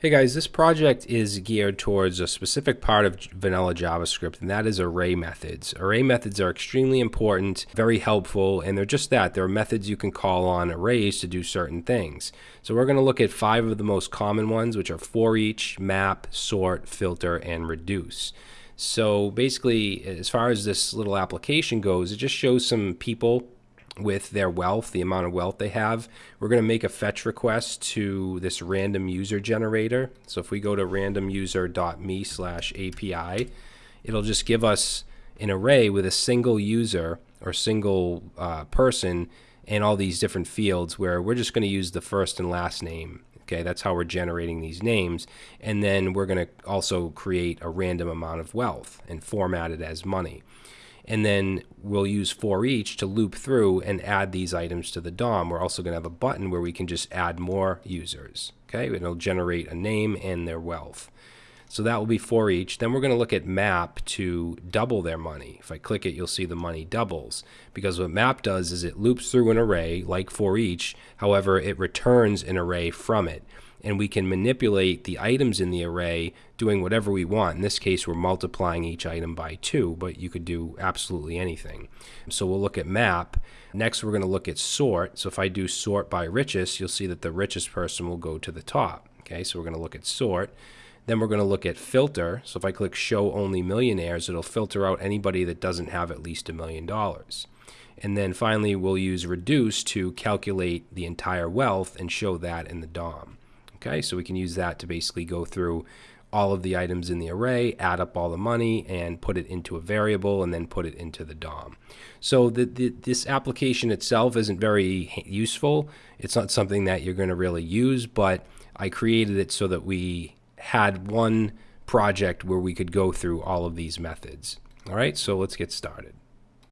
Hey guys, this project is geared towards a specific part of vanilla JavaScript, and that is array methods. Array methods are extremely important, very helpful, and they're just that. They're methods you can call on arrays to do certain things. So we're going to look at five of the most common ones, which are for each, map, sort, filter, and reduce. So basically, as far as this little application goes, it just shows some people with their wealth, the amount of wealth they have. We're going to make a fetch request to this random user generator. So if we go to randomuser.me slash API, it'll just give us an array with a single user or single uh, person and all these different fields where we're just going to use the first and last name. Okay, that's how we're generating these names. And then we're going to also create a random amount of wealth and format it as money and then we'll use for each to loop through and add these items to the DOM. We're also going to have a button where we can just add more users. Okay, it'll generate a name and their wealth. So that will be for each. Then we're going to look at map to double their money. If I click it, you'll see the money doubles. Because what map does is it loops through an array like for each. However, it returns an array from it and we can manipulate the items in the array doing whatever we want. In this case, we're multiplying each item by 2, but you could do absolutely anything. So we'll look at map. Next, we're going to look at sort. So if I do sort by richest, you'll see that the richest person will go to the top. Okay, so we're going to look at sort. Then we're going to look at filter. So if I click show only millionaires, it'll filter out anybody that doesn't have at least a million dollars. And then finally, we'll use reduce to calculate the entire wealth and show that in the DOM. Okay, so we can use that to basically go through all of the items in the array, add up all the money, and put it into a variable, and then put it into the DOM. So the, the, this application itself isn't very useful. It's not something that you're going to really use, but I created it so that we had one project where we could go through all of these methods. All right, so let's get started.